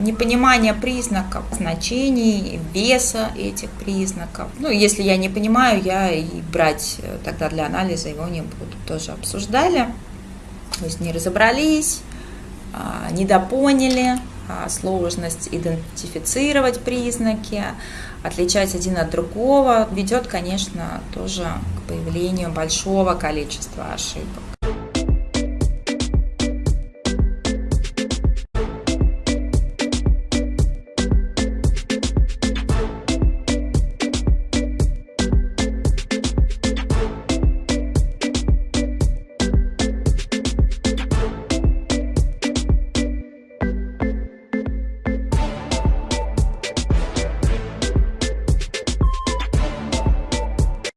Непонимание признаков, значений, веса этих признаков. Ну, если я не понимаю, я и брать э, тогда для анализа его не буду. Тоже обсуждали. То есть не разобрались, а, недопоняли, а, сложность идентифицировать признаки, отличать один от другого, ведет, конечно, тоже к появлению большого количества ошибок.